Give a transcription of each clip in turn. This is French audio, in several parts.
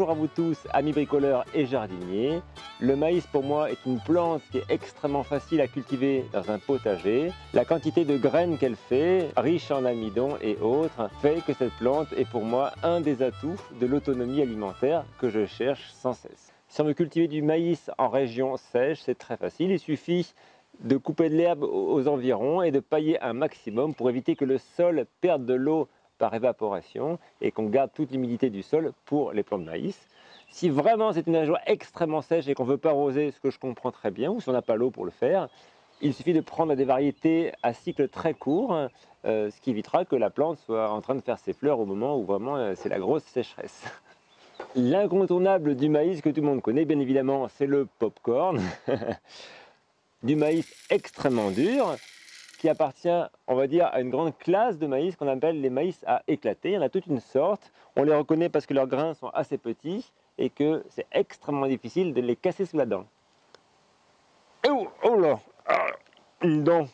Bonjour à vous tous, amis bricoleurs et jardiniers. Le maïs pour moi est une plante qui est extrêmement facile à cultiver dans un potager. La quantité de graines qu'elle fait, riche en amidon et autres, fait que cette plante est pour moi un des atouts de l'autonomie alimentaire que je cherche sans cesse. Si on veut cultiver du maïs en région sèche, c'est très facile. Il suffit de couper de l'herbe aux environs et de pailler un maximum pour éviter que le sol perde de l'eau par évaporation et qu'on garde toute l'humidité du sol pour les plants de maïs. Si vraiment c'est une région extrêmement sèche et qu'on ne veut pas arroser, ce que je comprends très bien, ou si on n'a pas l'eau pour le faire, il suffit de prendre des variétés à cycle très court, euh, ce qui évitera que la plante soit en train de faire ses fleurs au moment où vraiment euh, c'est la grosse sécheresse. L'incontournable du maïs que tout le monde connaît, bien évidemment, c'est le popcorn. du maïs extrêmement dur, qui appartient, on va dire, à une grande classe de maïs qu'on appelle les maïs à éclater. Il y en a toute une sorte. On les reconnaît parce que leurs grains sont assez petits et que c'est extrêmement difficile de les casser sous la dent. Oh, oh là ah, Une dent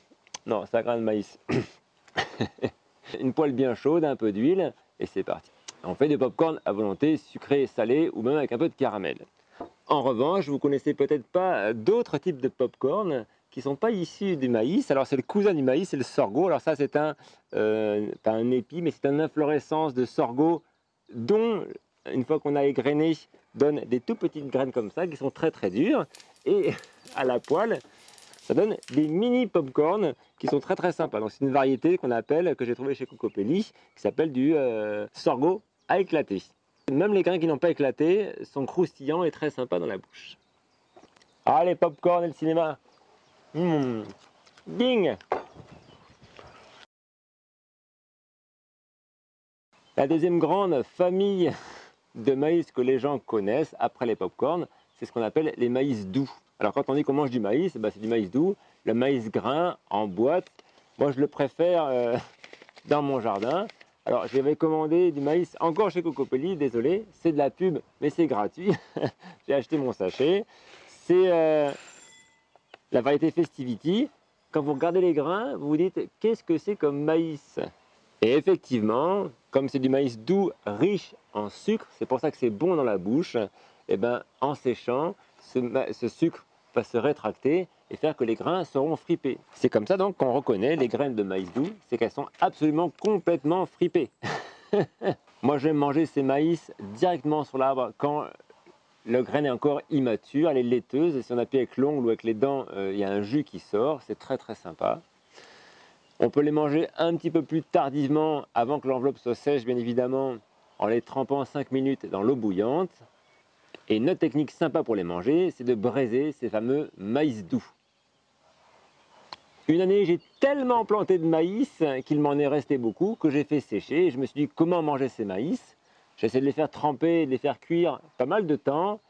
Non, c'est un grain de maïs. une poêle bien chaude, un peu d'huile, et c'est parti. On fait des pop-corn à volonté, sucré, salé, ou même avec un peu de caramel. En revanche, vous connaissez peut-être pas d'autres types de pop-corn qui sont pas issus du maïs. Alors c'est le cousin du maïs, c'est le sorgho. Alors ça c'est un, euh, pas un épi, mais c'est une inflorescence de sorgho dont, une fois qu'on a égrené, donne des tout petites graines comme ça, qui sont très très dures. Et à la poêle, ça donne des mini popcorn qui sont très très sympas. Donc c'est une variété qu'on appelle, que j'ai trouvé chez Cocopelli, qui s'appelle du euh, sorgho à éclater. Même les grains qui n'ont pas éclaté sont croustillants et très sympas dans la bouche. Ah les popcorn et le cinéma Mmh. Ding La deuxième grande famille de maïs que les gens connaissent après les pop-corn, c'est ce qu'on appelle les maïs doux. Alors quand on dit qu'on mange du maïs, bah, c'est du maïs doux, le maïs grain en boîte. Moi je le préfère euh, dans mon jardin. Alors j'avais commandé du maïs encore chez Cocopelli, désolé, c'est de la pub mais c'est gratuit. J'ai acheté mon sachet. C'est euh, la variété Festivity, quand vous regardez les grains, vous vous dites qu'est-ce que c'est comme maïs? Et effectivement, comme c'est du maïs doux, riche en sucre, c'est pour ça que c'est bon dans la bouche, et eh ben, en séchant, ce, sucre va se rétracter et faire que les grains seront fripés. C'est comme ça donc qu'on reconnaît les graines de maïs doux, c'est qu'elles sont absolument complètement fripées. Moi j'aime manger ces maïs directement sur l'arbre quand le graine est encore immature, elle est laiteuse, et si on appuie avec l'ongle ou avec les dents, euh, il y a un jus qui sort, c'est très très sympa. On peut les manger un petit peu plus tardivement, avant que l'enveloppe soit sèche, bien évidemment, en les trempant 5 minutes dans l'eau bouillante. Et une technique sympa pour les manger, c'est de braiser ces fameux maïs doux. Une année, j'ai tellement planté de maïs qu'il m'en est resté beaucoup que j'ai fait sécher. Et je me suis dit comment manger ces maïs? J'essaie de les faire tremper, de les faire cuire pas mal de temps,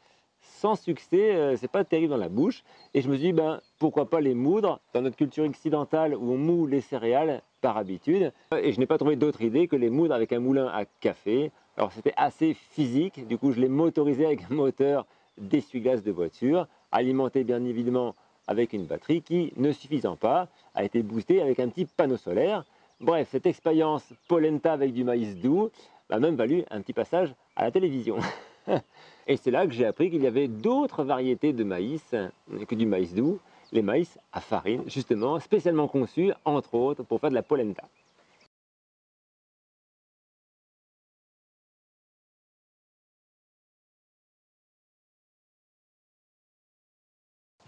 sans succès, euh, c'est pas terrible dans la bouche. Et je me suis dit, ben, pourquoi pas les moudre dans notre culture occidentale où on moud les céréales par habitude. Et je n'ai pas trouvé d'autre idée que les moudre avec un moulin à café. Alors c'était assez physique, du coup je l'ai motorisé avec un moteur d'essuie-glace de voiture, alimenté bien évidemment avec une batterie qui, ne suffisant pas, a été boostée avec un petit panneau solaire. Bref, cette expérience polenta avec du maïs doux m'a même valu un petit passage à la télévision. Et c'est là que j'ai appris qu'il y avait d'autres variétés de maïs que du maïs doux, les maïs à farine, justement, spécialement conçus, entre autres, pour faire de la polenta.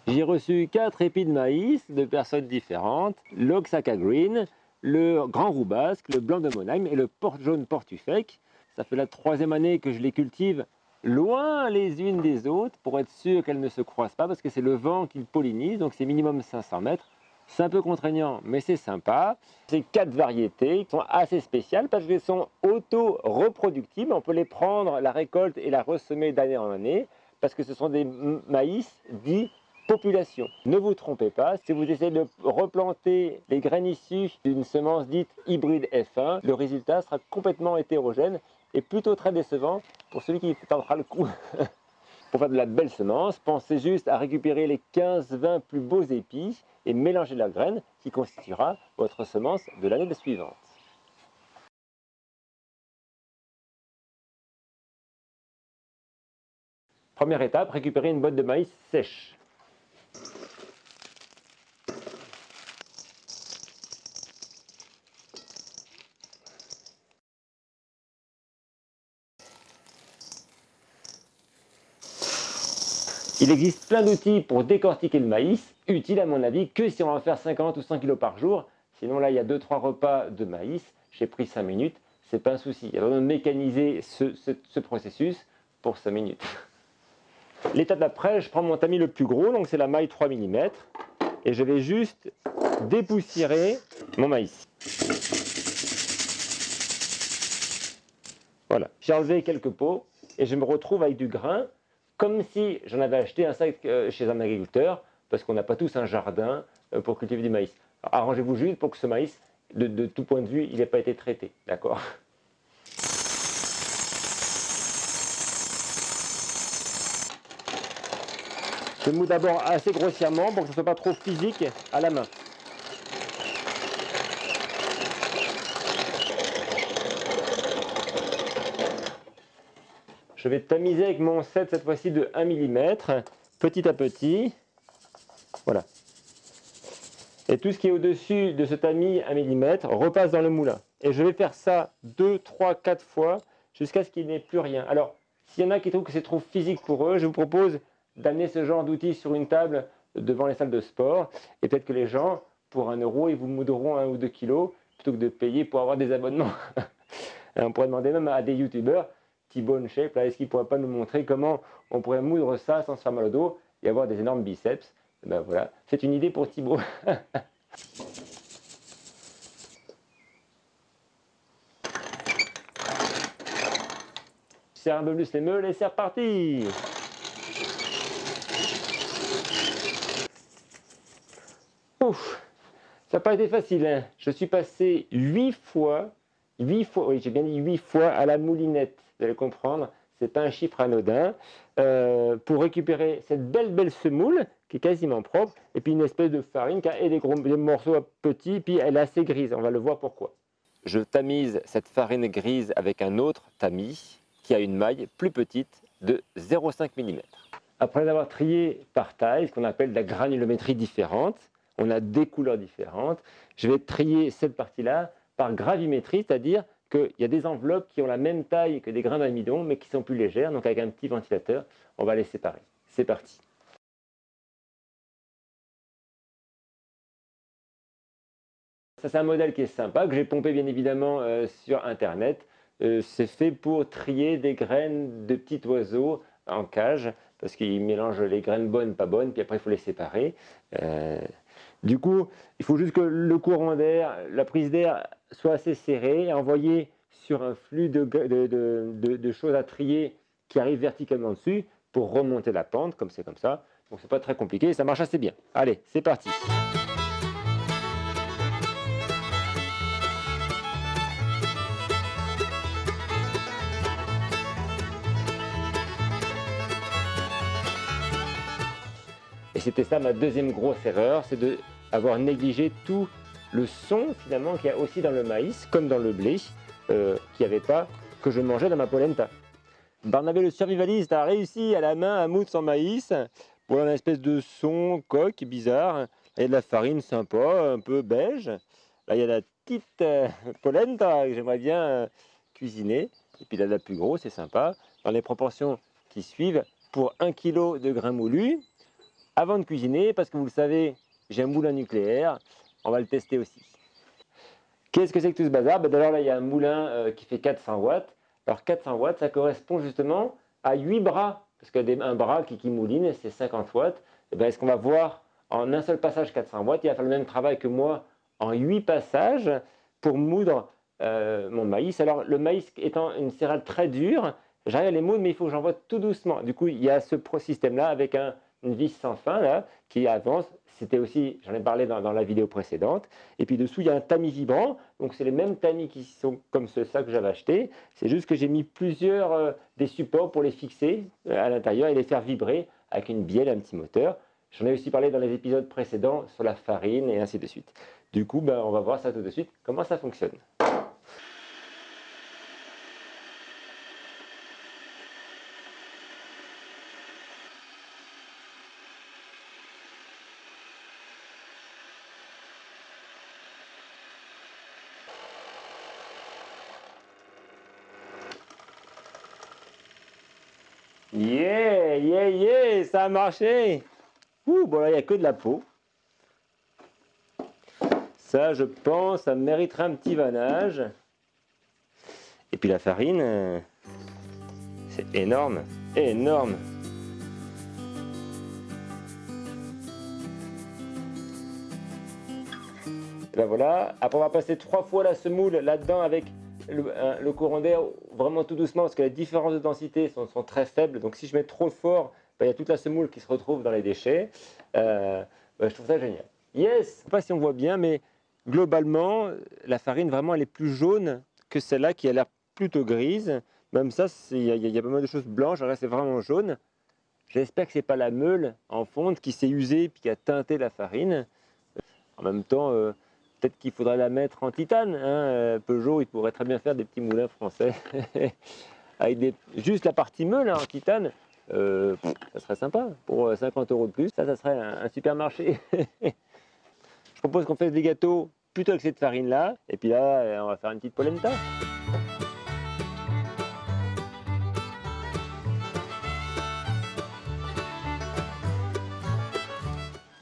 J'ai reçu quatre épis de maïs de personnes différentes, l'Oxaca Green, le grand roux basque, le blanc de Monheim et le porte jaune portufec. Ça fait la troisième année que je les cultive loin les unes des autres pour être sûr qu'elles ne se croisent pas parce que c'est le vent qui pollinise, donc c'est minimum 500 mètres. C'est un peu contraignant, mais c'est sympa. Ces quatre variétés sont assez spéciales parce qu'elles sont auto-reproductibles. On peut les prendre, la récolte et la ressemer d'année en année parce que ce sont des maïs dits population. Ne vous trompez pas, si vous essayez de replanter les graines issues d'une semence dite hybride F1, le résultat sera complètement hétérogène et plutôt très décevant pour celui qui tentera le coup. pour faire de la belle semence, pensez juste à récupérer les 15-20 plus beaux épis et mélanger la graine qui constituera votre semence de l'année suivante. Première étape, récupérer une botte de maïs sèche. Il existe plein d'outils pour décortiquer le maïs, utile à mon avis que si on va faire 50 ou 100 kg par jour. Sinon là, il y a 2-3 repas de maïs, j'ai pris 5 minutes, c'est pas un souci. Il y a de mécaniser ce, processus pour 5 minutes. L'étape d'après, je prends mon tamis le plus gros, donc c'est la maille 3 mm, et je vais juste dépoussiérer mon maïs. Voilà, j'ai enlevé quelques pots et je me retrouve avec du grain comme si j'en avais acheté un sac euh, chez un agriculteur, parce qu'on n'a pas tous un jardin euh, pour cultiver du maïs. Arrangez-vous juste pour que ce maïs, de, tout point de vue, il n'ait pas été traité, d'accord? Je mou d'abord assez grossièrement pour que ce ne soit pas trop physique à la main. Je vais tamiser avec mon 7 cette fois-ci de 1 mm, petit à petit. Voilà. Et tout ce qui est au-dessus de ce tamis 1 mm repasse dans le moulin. Et je vais faire ça 2, 3, 4 fois jusqu'à ce qu'il n'y ait plus rien. Alors, s'il y en a qui trouvent que c'est trop physique pour eux, je vous propose d'amener ce genre d'outils sur une table devant les salles de sport. Et peut-être que les gens, pour 1 euro, ils vous moudront 1 ou 2 kilos plutôt que de payer pour avoir des abonnements. On pourrait demander même à des youtubeurs T-bone shape, là, est-ce qu'il ne pourrait pas nous montrer comment on pourrait moudre ça sans se faire mal au dos et avoir des énormes biceps? Ben voilà, c'est une idée pour Thibaut. serre un peu plus les meules et c'est reparti Ouf, ça n'a pas été facile. Hein. Je suis passé 8 fois, 8 fois, oui j'ai bien dit 8 fois à la moulinette vous allez comprendre, ce n'est pas un chiffre anodin, euh, pour récupérer cette belle belle semoule qui est quasiment propre, et puis une espèce de farine qui a des, gros, des morceaux petits, puis elle est assez grise, on va le voir pourquoi. Je tamise cette farine grise avec un autre tamis qui a une maille plus petite de 0,5 mm. Après avoir trié par taille, ce qu'on appelle de la granulométrie différente, on a des couleurs différentes, je vais trier cette partie-là par gravimétrie, c'est-à-dire qu'il y a des enveloppes qui ont la même taille que des grains d'amidon, mais qui sont plus légères. Donc avec un petit ventilateur, on va les séparer. C'est parti. Ça, c'est un modèle qui est sympa, que j'ai pompé bien évidemment euh, sur Internet. Euh, c'est fait pour trier des graines de petits oiseaux en cage, parce qu'ils mélangent les graines bonnes, pas bonnes, puis après il faut les séparer. Euh, du coup, il faut juste que le courant d'air, la prise d'air soit assez serrée et envoyer sur un flux de, choses à trier qui arrive verticalement dessus pour remonter la pente, comme c'est comme ça. Donc c'est pas très compliqué, ça marche assez bien. Allez, c'est parti c'était ça ma deuxième grosse erreur, c'est d'avoir négligé tout le son finalement qu'il y a aussi dans le maïs, comme dans le blé, euh, qu'il n'y avait pas, que je mangeais dans ma polenta. Barnabé le survivaliste a réussi à la main à moudre son maïs pour une espèce de son coque bizarre. A de la farine sympa, un peu beige. Là, il y a la petite euh, polenta que j'aimerais bien euh, cuisiner. Et puis là, la plus grosse, c'est sympa. Dans les proportions qui suivent, pour 1 kg de grains moulus, avant de cuisiner, parce que vous le savez, j'ai un moulin nucléaire, on va le tester aussi. Qu'est-ce que c'est que tout ce bazar? Ben D'abord là, il y a un moulin euh, qui fait 400 watts. Alors 400 watts, ça correspond justement à 8 bras, parce qu'un bras qui, qui mouline, c'est 50 watts. Eh ben, est-ce qu'on va voir en un seul passage 400 watts? Il va faire le même travail que moi en 8 passages pour moudre euh, mon maïs. Alors le maïs étant une céréale très dure, j'arrive à les moudre, mais il faut que j'envoie tout doucement. Du coup, il y a ce système-là avec un, une vis sans fin là, qui avance. C'était aussi, j'en ai parlé dans, la vidéo précédente. Et puis dessous, il y a un tamis vibrant. Donc c'est les mêmes tamis qui sont comme ce ça que j'avais acheté. C'est juste que j'ai mis plusieurs euh, des supports pour les fixer euh, à l'intérieur et les faire vibrer avec une bielle, un petit moteur. J'en ai aussi parlé dans les épisodes précédents sur la farine et ainsi de suite. Du coup, ben, on va voir ça tout de suite, comment ça fonctionne. Yeah, yeah, yeah, ça a marché. Ouh, bon là, il n'y a que de la peau. Ça, je pense, ça mériterait un petit vannage. Et puis la farine, euh, c'est énorme, énorme. Ben voilà, après on va passer trois fois la semoule là-dedans avec le, courant d'air vraiment tout doucement parce que les différences de densité sont, très faibles. Donc si je mets trop fort, ben, il y a toute la semoule qui se retrouve dans les déchets. Euh, ben, je trouve ça génial. Yes Je ne sais pas si on voit bien, mais globalement, la farine vraiment elle est plus jaune que celle-là qui a l'air plutôt grise. Même ça, il y, a pas mal de choses blanches, là c'est vraiment jaune. J'espère que ce n'est pas la meule en fonte qui s'est usée et qui a teinté la farine. En même temps, euh, Peut-être qu'il faudrait la mettre en titane. Hein. Euh, Peugeot, il pourrait très bien faire des petits moulins français. Avec des... juste la partie meule hein, en titane, euh, ça serait sympa. Pour 50 euh, euros de plus, ça, ça serait un, supermarché. Je propose qu'on fasse des gâteaux plutôt avec cette farine-là. Et puis là, on va faire une petite polenta.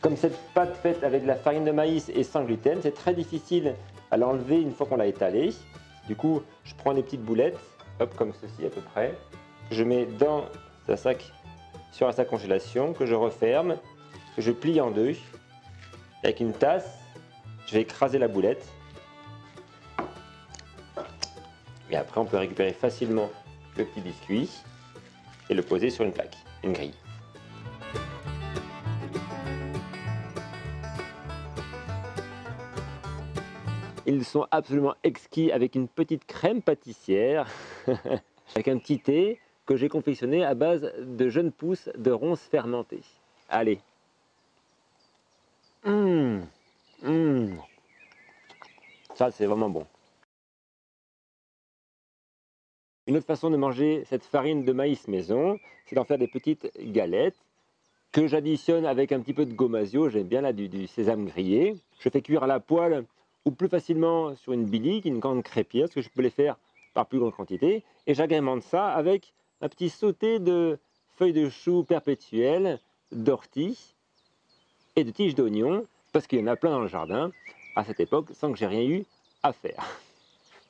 Comme cette pâte faite avec de la farine de maïs et sans gluten, c'est très difficile à l'enlever une fois qu'on l'a étalée. Du coup, je prends des petites boulettes, comme ceci à peu près. Je mets dans un sac, sur un sac congélation, que je referme, que je plie en deux. Avec une tasse, je vais écraser la boulette. Et après, on peut récupérer facilement le petit biscuit et le poser sur une plaque, une grille. Ils sont absolument exquis avec une petite crème pâtissière, avec un petit thé que j'ai confectionné à base de jeunes pousses de ronces fermentées. Allez. Mmh. Ça, c'est vraiment bon. Une autre façon de manger cette farine de maïs maison, c'est d'en faire des petites galettes que j'additionne avec un petit peu de gomasio. J'aime bien là du, du, sésame grillé. Je fais cuire à la poêle ou plus facilement sur une bilique, une grande crêpière, parce que je peux les faire par plus grande quantité. Et j'agrémente ça avec un petit sauté de feuilles de chou perpétuelles, d'ortie et de tiges d'oignon, parce qu'il y en a plein dans le jardin à cette époque, sans que j'ai rien eu à faire.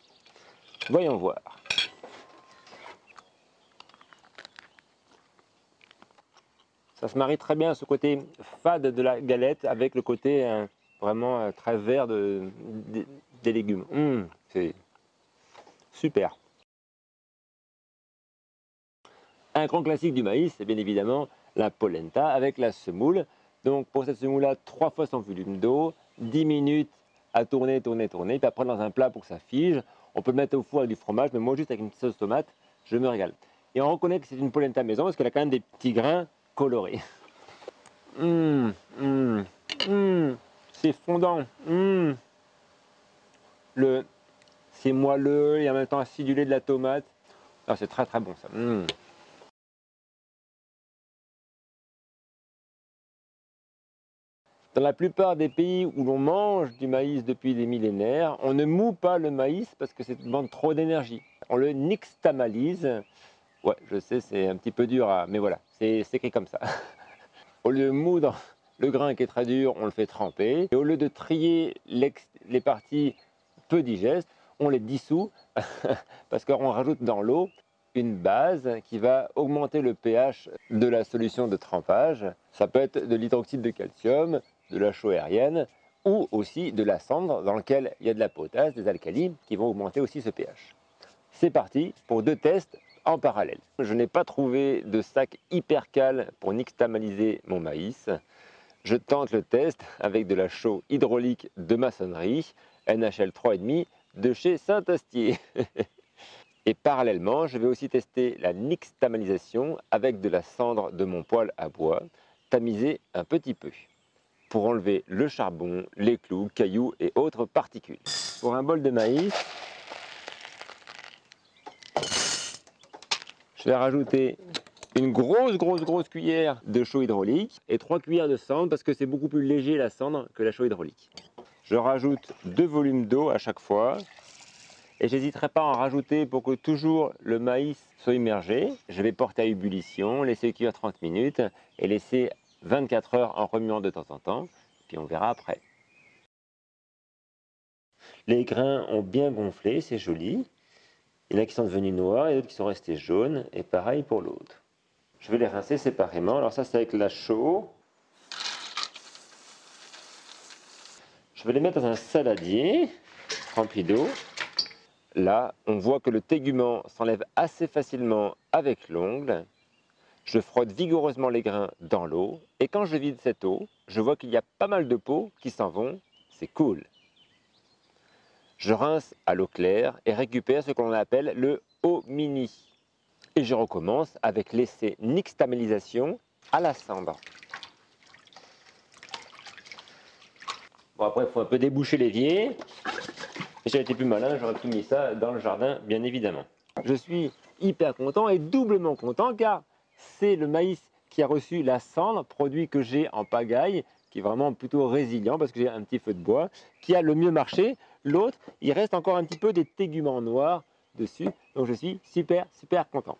Voyons voir. Ça se marie très bien ce côté fade de la galette avec le côté hein, vraiment euh, très vert de, des légumes. Hum, c'est super. Un grand classique du maïs, c'est bien évidemment la polenta avec la semoule. Donc pour cette semoule-là, trois fois son volume d'eau, 10 minutes à tourner, tourner, tourner, puis après dans un plat pour que ça fige. On peut le mettre au four avec du fromage, mais moi juste avec une sauce tomate, je me régale. Et on reconnaît que c'est une polenta maison parce qu'elle a quand même des petits grains colorés. Hum, hum, hum c'est fondant. Mmh. Le, c'est moelleux et en même temps acidulé de la tomate. Ah, c'est très très bon ça. Mmh. Dans la plupart des pays où l'on mange du maïs depuis des millénaires, on ne moue pas le maïs parce que ça demande trop d'énergie. On le nixtamalise. Ouais, je sais, c'est un petit peu dur, à... mais voilà, c'est écrit comme ça. On le moudre le grain qui est très dur, on le fait tremper. Et au lieu de trier les parties peu digestes, on les dissout parce qu'on rajoute dans l'eau une base qui va augmenter le pH de la solution de trempage. Ça peut être de l'hydroxyde de calcium, de la chaux aérienne ou aussi de la cendre dans laquelle il y a de la potasse, des alcalis qui vont augmenter aussi ce pH. C'est parti pour deux tests en parallèle. Je n'ai pas trouvé de sac hyper cal pour nixtamaliser mon maïs je tente le test avec de la chaux hydraulique de maçonnerie NHL 3,5 de chez Saint-Astier. Et parallèlement, je vais aussi tester la nixtamalisation avec de la cendre de mon poêle à bois, tamisée un petit peu, pour enlever le charbon, les clous, cailloux et autres particules. Pour un bol de maïs, je vais rajouter une grosse, grosse, grosse cuillère de chaux hydraulique et trois cuillères de cendre parce que c'est beaucoup plus léger la cendre que la chaux hydraulique. Je rajoute deux volumes d'eau à chaque fois Et j'hésiterai pas à en rajouter pour que toujours le maïs soit immergé. Je vais porter à ébullition, laisser cuire 30 minutes et laisser 24 heures en remuant de temps en temps. Puis on verra après. Les grains ont bien gonflé, c'est joli. Il y en a qui sont devenus noirs et d'autres qui sont restés jaunes. Et pareil pour l'autre. Je vais les rincer séparément. Alors ça, c'est avec la chaux. Je vais les mettre dans un saladier rempli d'eau. Là, on voit que le tégument s'enlève assez facilement avec l'ongle. Je frotte vigoureusement les grains dans l'eau. Et quand je vide cette eau, je vois qu'il y a pas mal de peaux qui s'en vont. C'est cool. Je rince à l'eau claire et récupère ce que l'on appelle le haut mini. Et je recommence avec l'essai nixtamalisation à la cendre. Bon après il faut un peu déboucher l'évier. J'avais été plus malin, j'aurais tout mis ça dans le jardin bien évidemment. Je suis hyper content et doublement content car c'est le maïs qui a reçu la cendre, produit que j'ai en pagaille, qui est vraiment plutôt résilient parce que j'ai un petit feu de bois, qui a le mieux marché. L'autre, il reste encore un petit peu des téguments noirs dessus, donc je suis super super content.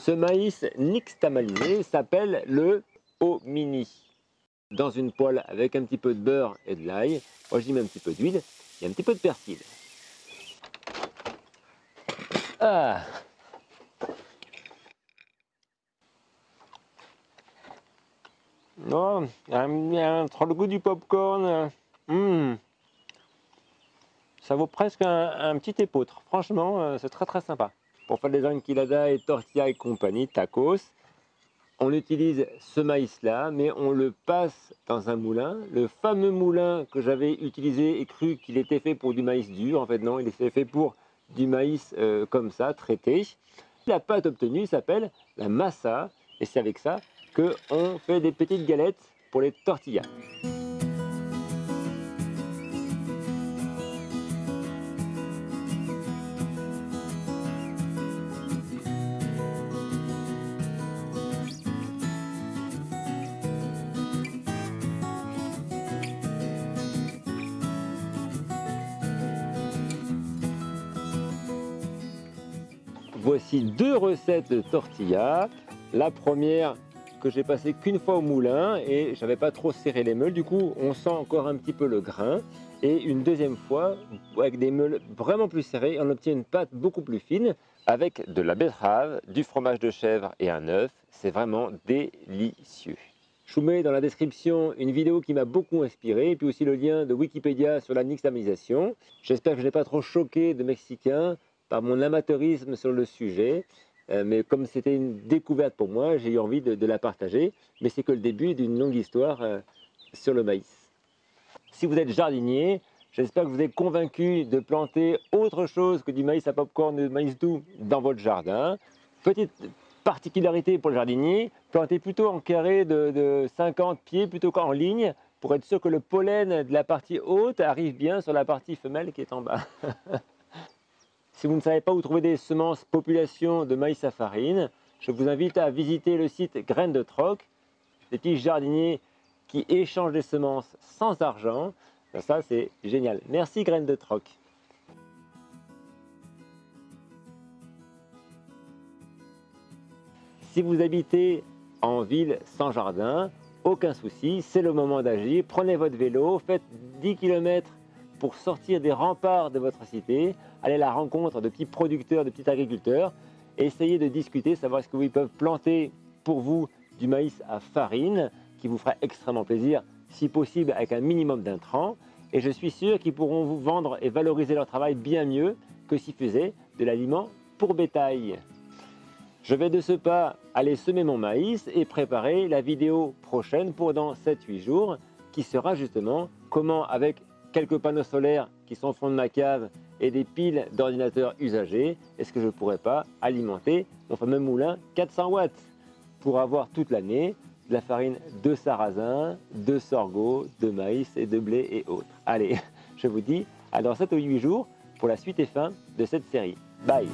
Ce maïs nixtamalisé s'appelle le Omini. Dans une poêle avec un petit peu de beurre et de l'ail, moi j'y mets un petit peu d'huile et un petit peu de persil. Ah Oh, entre le goût du popcorn, hmm. ça vaut presque un, un petit épeautre. Franchement, euh, c'est très très sympa pour faire des enchiladas et tortillas et compagnie, tacos, on utilise ce maïs-là, mais on le passe dans un moulin. Le fameux moulin que j'avais utilisé et cru qu'il était fait pour du maïs dur, en fait non, il est fait pour du maïs euh, comme ça, traité. La pâte obtenue s'appelle la massa, et c'est avec ça qu'on fait des petites galettes pour les tortillas. Deux recettes de tortillas. La première que j'ai passée qu'une fois au moulin et j'avais pas trop serré les meules. Du coup, on sent encore un petit peu le grain. Et une deuxième fois, avec des meules vraiment plus serrées, on obtient une pâte beaucoup plus fine avec de la betterave, du fromage de chèvre et un œuf. C'est vraiment délicieux. Je vous mets dans la description une vidéo qui m'a beaucoup inspiré, et puis aussi le lien de Wikipédia sur la nixtamisation. J'espère que je n'ai pas trop choqué de Mexicains par mon amateurisme sur le sujet. Euh, mais comme c'était une découverte pour moi, j'ai eu envie de, la partager. Mais c'est que le début d'une longue histoire euh, sur le maïs. Si vous êtes jardinier, j'espère que vous êtes convaincu de planter autre chose que du maïs à popcorn, du maïs doux dans votre jardin. Petite particularité pour le jardinier, plantez plutôt en carré de 50 pieds plutôt qu'en ligne pour être sûr que le pollen de la partie haute arrive bien sur la partie femelle qui est en bas. Si vous ne savez pas où trouver des semences population de maïs à farine, je vous invite à visiter le site Graines de Troc, des petits jardiniers qui échangent des semences sans argent. Ça, c'est génial. Merci Graines de Troc. Si vous habitez en ville sans jardin, aucun souci, c'est le moment d'agir. Prenez votre vélo, faites 10 km pour sortir des remparts de votre cité, aller à la rencontre de petits producteurs, de petits agriculteurs, et essayer de discuter, savoir ce que ils peuvent planter pour vous du maïs à farine, qui vous fera extrêmement plaisir, si possible avec un minimum d'intrants. Et je suis sûr qu'ils pourront vous vendre et valoriser leur travail bien mieux que s'ils faisaient de l'aliment pour bétail. Je vais de ce pas aller semer mon maïs et préparer la vidéo prochaine pour dans 7-8 jours qui sera justement comment avec quelques panneaux solaires qui sont au fond de ma cave et des piles d'ordinateurs usagés, est-ce que je ne pourrais pas alimenter mon fameux moulin 400 watts pour avoir toute l'année de la farine de sarrasin, de sorgho, de maïs et de blé et autres. Allez, je vous dis à dans 7 ou 8 jours pour la suite et fin de cette série. Bye